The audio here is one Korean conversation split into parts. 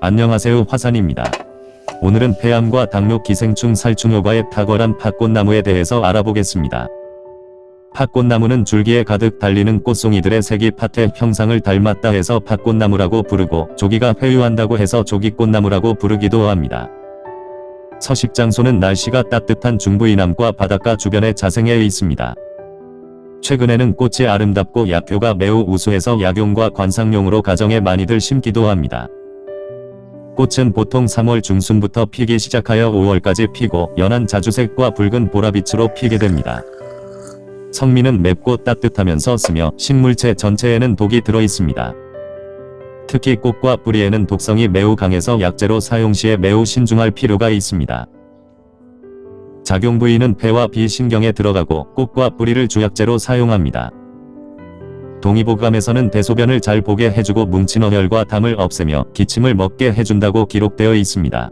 안녕하세요 화산입니다. 오늘은 폐암과 당뇨 기생충 살충 효과에 탁월한 팥꽃나무에 대해서 알아보겠습니다. 팥꽃나무는 줄기에 가득 달리는 꽃송이들의 색이 팥의 형상을 닮았다 해서 팥꽃나무라고 부르고 조기가 회유한다고 해서 조기꽃나무라고 부르기도 합니다. 서식 장소는 날씨가 따뜻한 중부 이남과 바닷가 주변에 자생해 있습니다. 최근에는 꽃이 아름답고 약효가 매우 우수해서 약용과 관상용으로 가정에 많이들 심기도 합니다. 꽃은 보통 3월 중순부터 피기 시작하여 5월까지 피고 연한 자주색과 붉은 보라빛으로 피게 됩니다. 성미는 맵고 따뜻하면서 쓰며 식물체 전체에는 독이 들어있습니다. 특히 꽃과 뿌리에는 독성이 매우 강해서 약재로 사용 시에 매우 신중할 필요가 있습니다. 작용 부위는 폐와 비신경에 들어가고 꽃과 뿌리를 주약재로 사용합니다. 동의보감에서는 대소변을 잘 보게 해주고 뭉친 어혈과 담을 없애며 기침을 먹게 해준다고 기록되어 있습니다.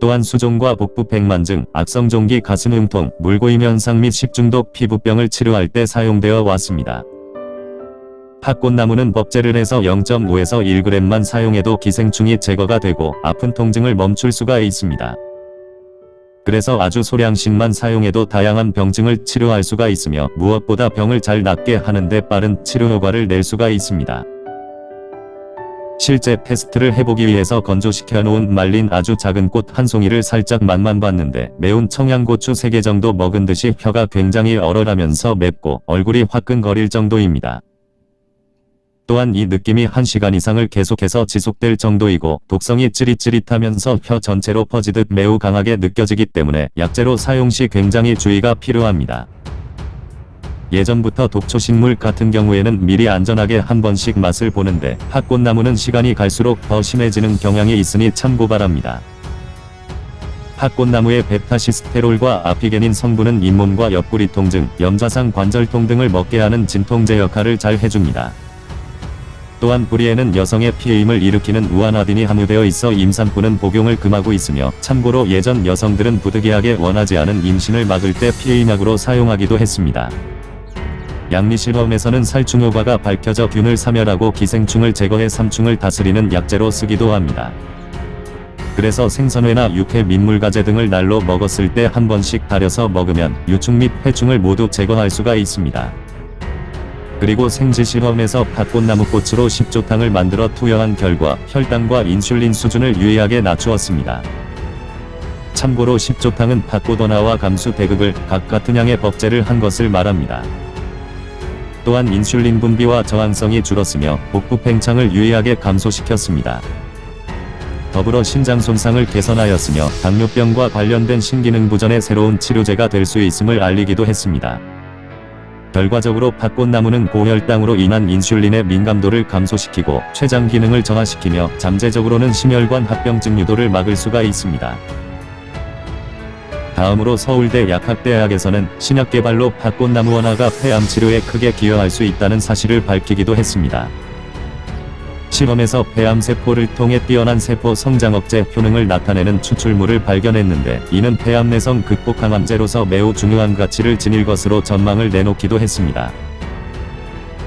또한 수종과 복부 백만증, 악성종기 가슴흉통, 물고임 현상 및 식중독 피부병을 치료할 때 사용되어 왔습니다. 팥꽃나무는 법제를 해서 0.5에서 1g만 사용해도 기생충이 제거가 되고 아픈 통증을 멈출 수가 있습니다. 그래서 아주 소량씩만 사용해도 다양한 병증을 치료할 수가 있으며 무엇보다 병을 잘 낫게 하는데 빠른 치료 효과를 낼 수가 있습니다. 실제 테스트를 해보기 위해서 건조시켜 놓은 말린 아주 작은 꽃 한 송이를 살짝 맛만 봤는데 매운 청양고추 3개 정도 먹은 듯이 혀가 굉장히 얼얼하면서 맵고 얼굴이 화끈거릴 정도입니다. 또한 이 느낌이 1시간 이상을 계속해서 지속될 정도이고 독성이 찌릿찌릿하면서 혀 전체로 퍼지듯 매우 강하게 느껴지기 때문에 약재로 사용 시 굉장히 주의가 필요합니다. 예전부터 독초식물 같은 경우에는 미리 안전하게 한 번씩 맛을 보는데 팥꽃나무는 시간이 갈수록 더 심해지는 경향이 있으니 참고 바랍니다. 팥꽃나무의 베타시스테롤과 아피게닌 성분은 잇몸과 옆구리 통증, 염좌상 관절통 등을 먹게 하는 진통제 역할을 잘 해줍니다. 또한 뿌리에는 여성의 피해임을 일으키는 우아나딘이 함유되어 있어 임산부는 복용을 금하고 있으며 참고로 예전 여성들은 부득이하게 원하지 않은 임신을 막을 때 피해임약으로 사용하기도 했습니다. 양리실험에서는 살충 효과가 밝혀져 균을 사멸하고 기생충을 제거해 삼충을 다스리는 약재로 쓰기도 합니다. 그래서 생선회나 육회 민물가재 등을 날로 먹었을 때 한 번씩 달여서 먹으면 유충 및 해충을 모두 제거할 수가 있습니다. 그리고 생지실험에서 팥꽃나무 꽃으로 식조탕을 만들어 투여한 결과 혈당과 인슐린 수준을 유의하게 낮추었습니다. 참고로 식조탕은 팥꽃 원화와 감수 대극을 각 같은 양의 법제를 한 것을 말합니다. 또한 인슐린 분비와 저항성이 줄었으며 복부 팽창을 유의하게 감소시켰습니다. 더불어 신장 손상을 개선하였으며 당뇨병과 관련된 신기능 부전의 새로운 치료제가 될 수 있음을 알리기도 했습니다. 결과적으로 팥꽃나무는 고혈당으로 인한 인슐린의 민감도를 감소시키고 췌장 기능을 정화시키며 잠재적으로는 심혈관 합병증 유도를 막을 수가 있습니다. 다음으로 서울대 약학대학에서는 신약 개발로 팥꽃나무 원화가 폐암 치료에 크게 기여할 수 있다는 사실을 밝히기도 했습니다. 실험에서 폐암 세포를 통해 뛰어난 세포 성장 억제 효능을 나타내는 추출물을 발견했는데 이는 폐암 내성 극복 항암제로서 매우 중요한 가치를 지닐 것으로 전망을 내놓기도 했습니다.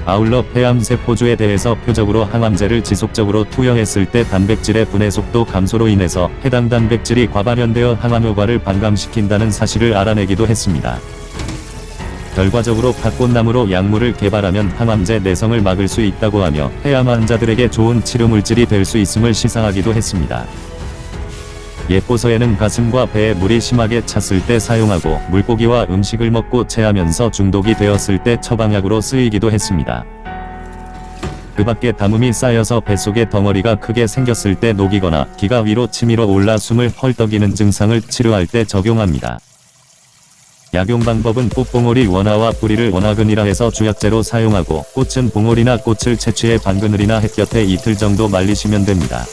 아울러 폐암 세포주에 대해서 표적으로 항암제를 지속적으로 투여했을 때 단백질의 분해 속도 감소로 인해서 해당 단백질이 과발현되어 항암 효과를 반감시킨다는 사실을 알아내기도 했습니다. 결과적으로 팥꽃나무로 약물을 개발하면 항암제 내성을 막을 수 있다고 하며 폐암 환자들에게 좋은 치료물질이 될 수 있음을 시사하기도 했습니다. 예포서에는 가슴과 배에 물이 심하게 찼을 때 사용하고 물고기와 음식을 먹고 체하면서 중독이 되었을 때 처방약으로 쓰이기도 했습니다. 그 밖에 담음이 쌓여서 뱃속에 덩어리가 크게 생겼을 때 녹이거나 기가 위로 치밀어 올라 숨을 헐떡이는 증상을 치료할 때 적용합니다. 약용 방법은 꽃봉오리 원화와 뿌리를 원화근이라 해서 주약재로 사용하고 꽃은 봉오리나 꽃을 채취해 반그늘이나 햇볕에 이틀 정도 말리시면 됩니다.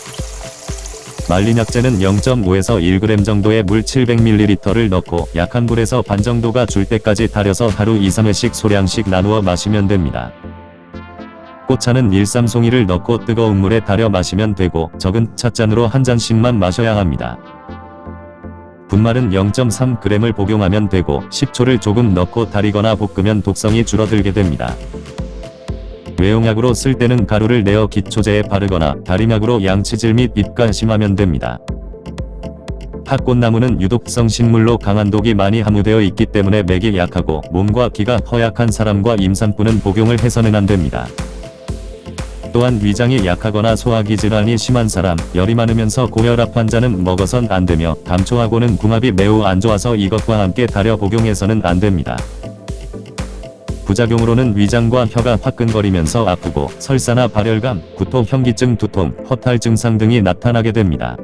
말린 약재는 0.5에서 1g 정도의 물 700ml를 넣고 약한 불에서 반 정도가 줄 때까지 달여서 하루 2-3회씩 소량씩 나누어 마시면 됩니다. 꽃차는 일삼송이를 넣고 뜨거운 물에 달여 마시면 되고 적은 찻잔으로 한 잔씩만 마셔야 합니다. 분말은 0.3g을 복용하면 되고 식초를 조금 넣고 달이거나 볶으면 독성이 줄어들게 됩니다. 외용약으로 쓸 때는 가루를 내어 기초제에 바르거나 다림약으로 양치질 및 입가 심하면 됩니다. 팥꽃나무는 유독성 식물로 강한 독이 많이 함유되어 있기 때문에 맥이 약하고 몸과 기가 허약한 사람과 임산부는 복용을 해서는 안 됩니다. 또한 위장이 약하거나 소화기 질환이 심한 사람, 열이 많으면서 고혈압 환자는 먹어선 안 되며 감초하고는 궁합이 매우 안 좋아서 이것과 함께 달여 복용해서는 안 됩니다. 부작용으로는 위장과 혀가 화끈거리면서 아프고 설사나 발열감, 구토, 현기증, 두통, 허탈 증상 등이 나타나게 됩니다.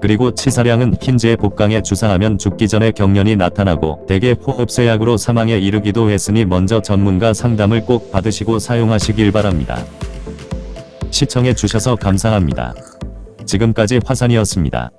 그리고 치사량은 흰지의 복강에 주사하면 죽기 전에 경련이 나타나고 대개 호흡쇠약으로 사망에 이르기도 했으니 먼저 전문가 상담을 꼭 받으시고 사용하시길 바랍니다. 시청해 주셔서 감사합니다. 지금까지 화산이었습니다.